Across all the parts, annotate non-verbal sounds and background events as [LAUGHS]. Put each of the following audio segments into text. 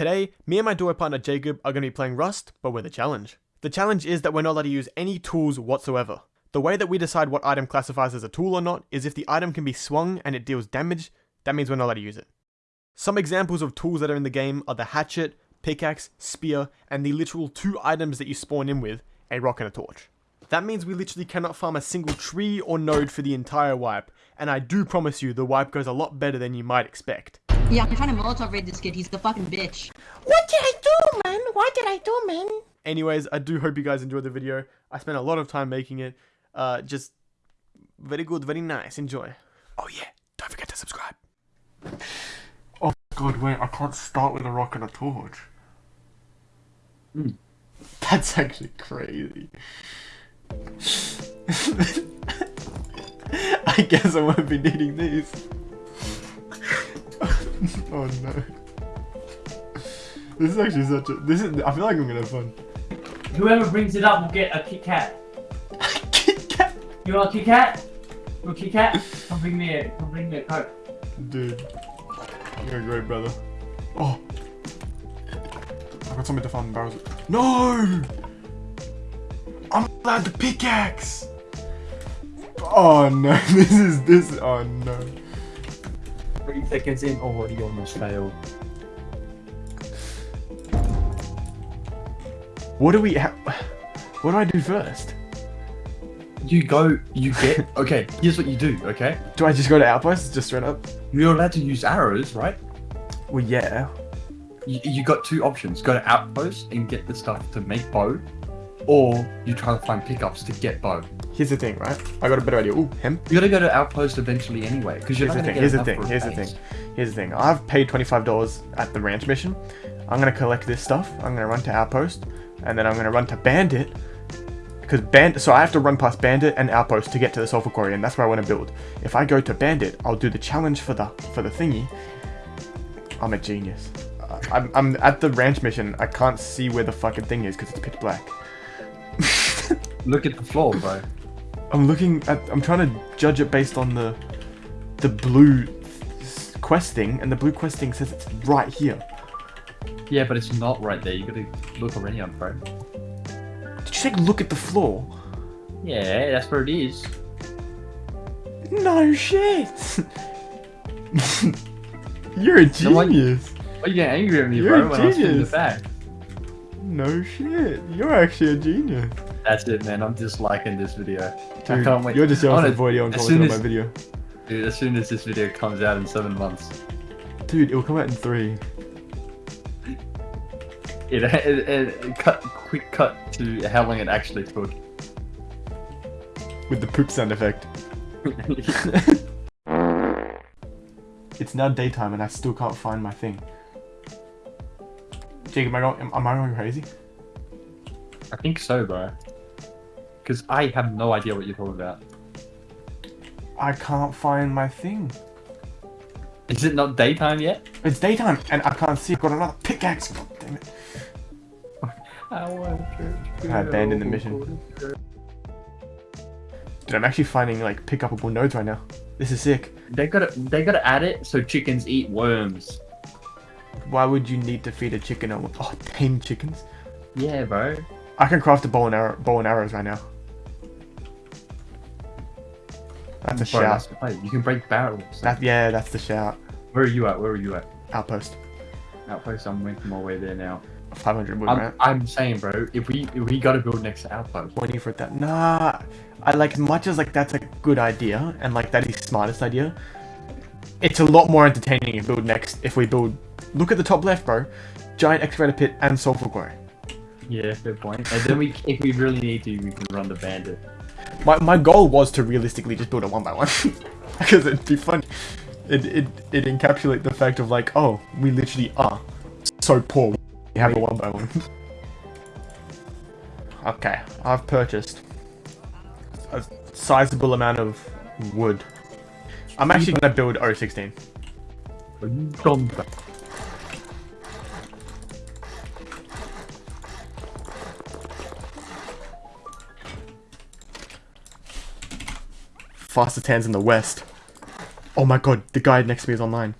Today, me and my duo partner Jacob are going to be playing Rust, but with a challenge. The challenge is that we're not allowed to use any tools whatsoever. The way that we decide what item classifies as a tool or not is if the item can be swung and it deals damage, that means we're not allowed to use it. Some examples of tools that are in the game are the hatchet, pickaxe, spear, and the literal two items that you spawn in with, a rock and a torch. That means we literally cannot farm a single tree or node for the entire wipe, and I do promise you the wipe goes a lot better than you might expect. Yeah, I'm trying to Molotov raid this kid. He's the fucking bitch. What did I do, man? What did I do, man? Anyways, I do hope you guys enjoyed the video. I spent a lot of time making it. Uh, just very good, very nice. Enjoy. Oh yeah, don't forget to subscribe. Oh god, wait, I can't start with a rock and a torch. That's actually crazy. [LAUGHS] I guess I won't be needing these. [LAUGHS] oh no. This is actually such a. This is. I feel like I'm gonna have fun. Whoever brings it up will get a Kit Kat. [LAUGHS] Kit Kat. You want a Kit Kat? You want a Kit Kat? Come bring me a, come bring me a Coke. Dude. You're a great brother. Oh. I got something to find. barrels. No! I'm allowed the pickaxe! Oh no, [LAUGHS] this is this. Oh no. Three seconds in, oh, already almost failed. What do we ha What do I do first? You go, you get. [LAUGHS] Okay, here's what you do. Okay, Do I just go to outposts just straight up? you're allowed to use arrows, right? Well, yeah. You, you got two options: go to outpost and get the stuff to make bow, or you try to find pickups to get bow. Here's the thing, right? I got a better idea. Ooh, hemp. You gotta go to outpost eventually anyway, because you're Here's not the gonna thing. get Here's the thing. Here's the thing. Here's the thing. I've paid twenty-five dollars at the ranch mission. I'm gonna collect this stuff. I'm gonna run to Outpost, and then I'm gonna run to Bandit. Because Bandit, so I have to run past Bandit and Outpost to get to the Sulfur Quarry, and that's where I want to build. If I go to Bandit, I'll do the challenge for the for the thingy. I'm a genius. I'm, I'm at the ranch mission. I can't see where the fucking thing is because it's pitch black. Look at the floor, bro. I'm looking at. I'm trying to judge it based on the the blue questing, and the blue questing says it's right here. Yeah, but it's not right there. You gotta look around, bro. Did you say look at the floor? Yeah, that's where it is. No shit. [LAUGHS] You're a genius. Why you getting angry at me, You're a bro? When I was doing the genius. No shit. You're actually a genius. That's it, man. I'm just liking this video. I can't wait. You're just yelling for void and commenting on my video. Dude, as soon as this video comes out in seven months, Dude, it'll come out in three. it, it, it, cut quick cut to how long it actually took. With the poop sound effect. [LAUGHS] It's now daytime and I still can't find my thing. Jacob, am I going, am, am I going crazy? I think so, bro. Because I have no idea what you're talking about. I can't find my thing. Is it not daytime yet? It's daytime and I can't see. I've got another pickaxe. God damn it. [LAUGHS] I want to I abandoned the mission. Dude, I'm actually finding like pick upable nodes right now. This is sick. They gotta they gotta add it so chickens eat worms. Why would you need to feed a chicken? A, oh, tame chickens. Yeah, bro. I can craft a bow and arrow, bow and arrows right now. That's a Bro, shout. that's. You can break barrels. That yeah, that's the shout. Where are you at? Where are you at? Outpost. Outpost. I'm making my way there now. 500 wood, I'm, right? I'm saying, bro. If we if we gotta build next to outpost. Waiting for that. Nah, I like as much as like that's a good idea and like that is smartest idea. It's a lot more entertaining if build next if we build. Look at the top left, bro. Giant excavator pit and sulfur quarry. Yeah, fair point. And then we, if we really need to, we can run the bandit. My my goal was to realistically just build a one by one [LAUGHS] because it'd be fun. It it it encapsulate the fact of like, oh, we literally are so poor. We have a one by one. [LAUGHS] okay, I've purchased a sizable amount of wood. I'm actually gonna build O16. Fastest hands in the west. Oh my god, the guy next to me is online.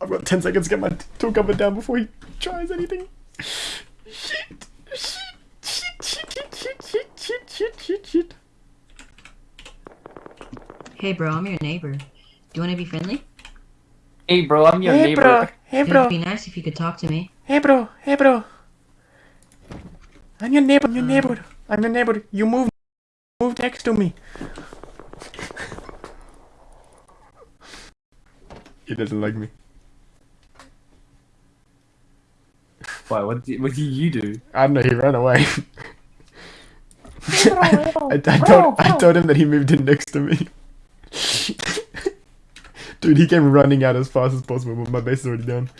I've got 10 seconds to get my tool cupboard down before he tries anything. Shit! Shit! Shit! Shit! Shit! Shit! Shit! Shit! Shit! Shit! Shit! Hey, bro, I'm your neighbor. Do you want to be friendly? Hey, bro, I'm your Hey, neighbor. bro. Hey, It bro. would be nice if you could talk to me. Hey, bro. Hey, bro. I'm your neighbor. I'm your neighbor. I'm your neighbor. You move. Move next to me. He doesn't like me. Why? What did, what did you do? I don't know, he ran away. Hey, bro. Hey, bro. I, I, told, I told him that he moved in next to me. [LAUGHS] Dude, he came running out as fast as possible, but my base is already down.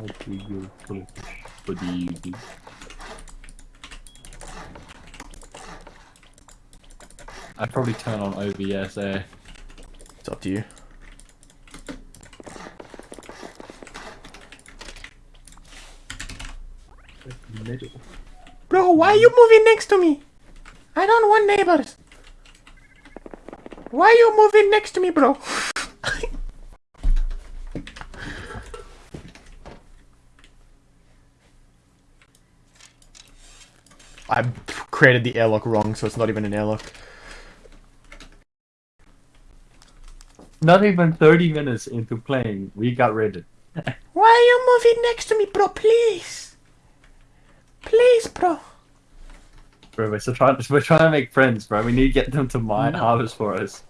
Okay, good. What what do you do? I'd probably turn on OBS there. It's up to you. Middle. Bro, why are you moving next to me? I don't want neighbors. Why are you moving next to me, bro? [LAUGHS] I created the airlock wrong, so it's not even an airlock. Not even 30 minutes into playing, we got raided. [LAUGHS] Why are you moving next to me, bro? Please. Please, bro. Bro, we're still trying. We're trying to make friends, bro. We need to get them to mine No. harvest for us.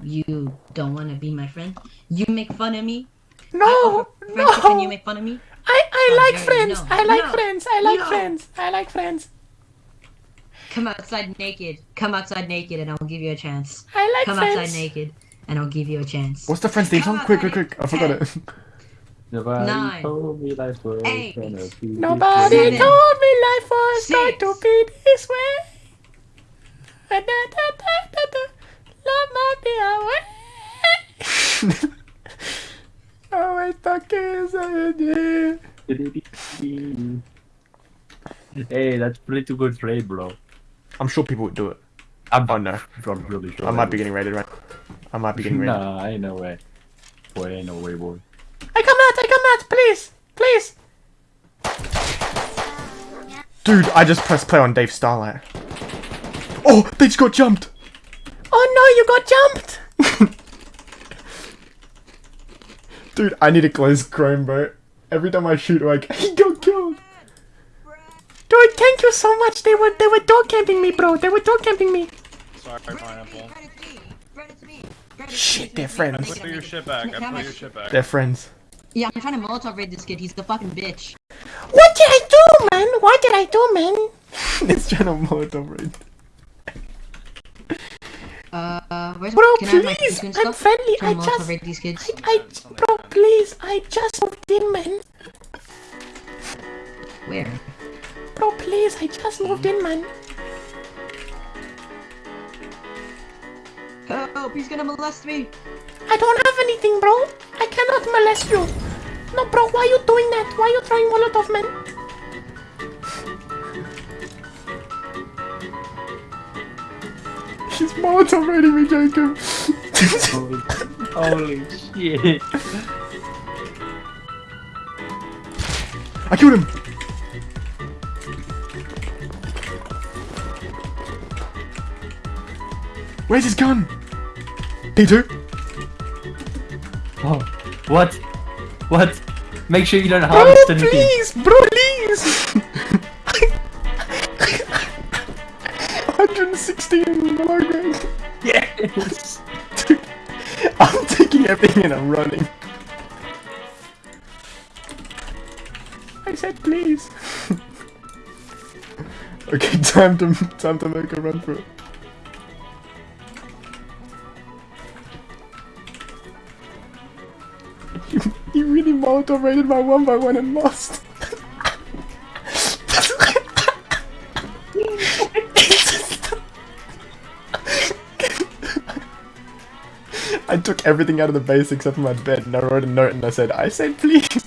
You don't want to be my friend? You make fun of me? I No, offer friendship and you make fun of me? I, I How like friends. No, I like no, friends. I like no. friends. I like friends. Come outside naked. Come outside naked and I'll give you a chance. I like friends. Come friends. outside naked and I'll give you a chance. What's the Friends theme song? Quick, quick, quick. I forgot it. [LAUGHS] Nobody Nine. told me life was Eight. gonna be this Nobody way. Seven. told me life was going Six. to be this way. Da, da, da, da, da. Love might be away. [LAUGHS] Always stuck inside you. Hey, that's pretty good trade, bro. I'm sure people would do it. I'm, Oh no. I'm really sure. I might be getting raided, right? I might be getting raided. Nah, [LAUGHS] ain't no way. Boy, ain't no way, boy. I come out, I come out, please, please. Dude, I just pressed play on Dave Starlight. Oh, they just got jumped! Oh no, you got jumped. [LAUGHS] Dude, I need to close Chrome, bro. Every time I shoot, like, [LAUGHS] he got killed! Dude, thank you so much. They were they were door camping me, bro. They were door camping me. Sorry, pineapple. Shit, they're friends. Put your shit back. I put your shit back. They're friends. Yeah, I'm trying to Molotov raid this kid. He's the fucking bitch. What did I do, man? What did I do, man? [LAUGHS] it's trying to Molotov raid. Uh, where's Bro, can I have my please, I'm friendly. I just, raid these kids. I, I, bro, please, I just moved in, man. Where? Bro, please, I just moved in, man. Help! He's gonna molest me. I don't have anything, bro. I cannot molest you. No, bro, why are you doing that? Why are you throwing Molotov, man? He's Molotov raiding me, Jacob! Holy, [LAUGHS] holy shit. I killed him! Where's his gun? P2? Oh, what? What? Make sure you don't Bro, harvest anything. please! Bro, please! 116 below grade. Yes. Dude, [LAUGHS] I'm taking everything and I'm running. I said please. [LAUGHS] Okay, time to time to make a run for it. Really raided my one by one and lost. I took everything out of the base except for my bed and I wrote a note and I said, I said please.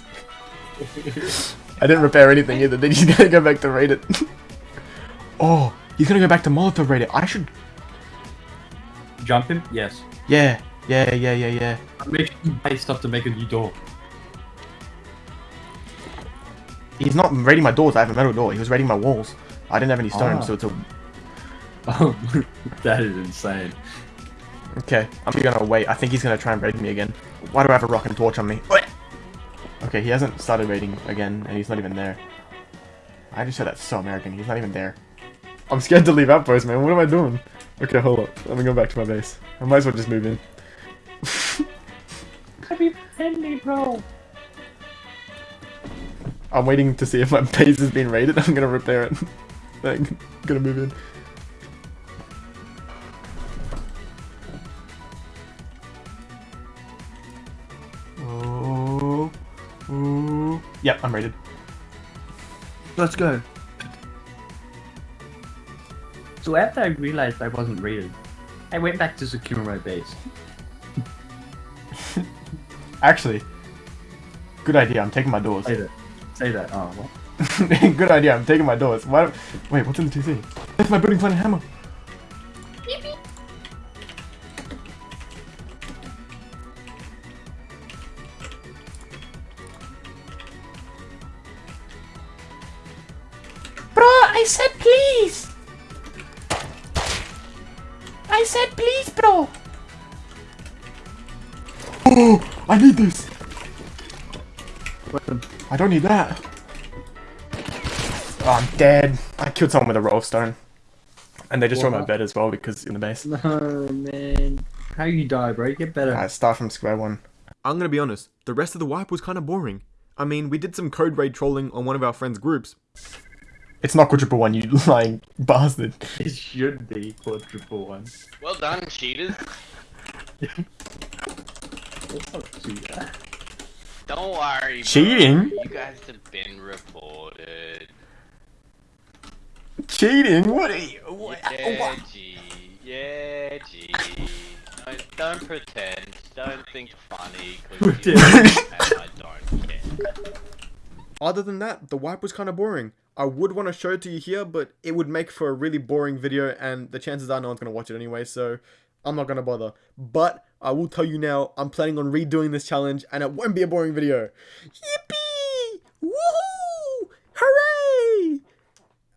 I didn't repair anything either, then he's gonna go back to raid it. oh, he's gonna go back to Molotov raid it. I should Jump him? Yes. Yeah, yeah, yeah, yeah, yeah. Make sure you buy stuff to make a new door. He's not raiding my doors. I have a metal door. He was raiding my walls. I didn't have any stone, Ah. so it's a [LAUGHS] Oh, that is insane. Okay, I'm gonna wait. I think he's gonna try and raid me again. Why do I have a rock and torch on me? Okay, he hasn't started raiding again, and he's not even there. I just said that's so American. He's not even there. I'm scared to leave outpost, man. What am I doing? Okay, hold up. Let me go back to my base. I might as well just move in. [LAUGHS] Defend me, bro. I'm waiting to see if my [LAUGHS] base has been raided. [LAUGHS] I'm gonna repair it. [LAUGHS] I'm gonna move in. Oh, oh. Yep, I'm raided. Let's go. So after I realized I wasn't raided, I went back to secure my base. Actually, good idea. I'm taking my doors. Say that. Say that. Oh, what? [LAUGHS] good idea. I'm taking my doors. Why? Wait, what's in the TC? That's my building plan and hammer. Bro, I said please. I said please, bro. Oh, [GASPS] I need this. I don't need that. Oh, I'm dead. I killed someone with a roll of stone. And they just destroyed my bed as well because in the base. No, man. How you die, bro? You get better. I start from square one. I'm gonna be honest, the rest of the wipe was kind of boring. I mean, we did some code raid trolling on one of our friends' groups. It's not quadruple one, you [LAUGHS] lying bastard. It should be quadruple one. Well done, cheaters. Let's not do that. Don't worry. bro. Cheating? You guys have been reported. Cheating? What are you? What? Yeah, G. Yeah, G. No, don't pretend. Don't think funny. Cause you and [LAUGHS] I don't care. Other than that, the wipe was kind of boring. I would want to show it to you here, but it would make for a really boring video, and the chances are no one's going to watch it anyway, so I'm not to bother. But I will tell you now, I'm planning on redoing this challenge, and it won't be a boring video. Yippee! Woohoo! Hooray!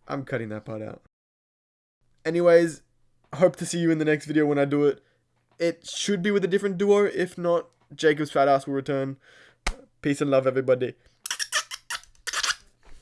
I'm cutting that part out. Anyways, hope to see you in the next video when I do it. It should be with a different duo. If not, Jacob's fat ass will return. Peace and love, everybody.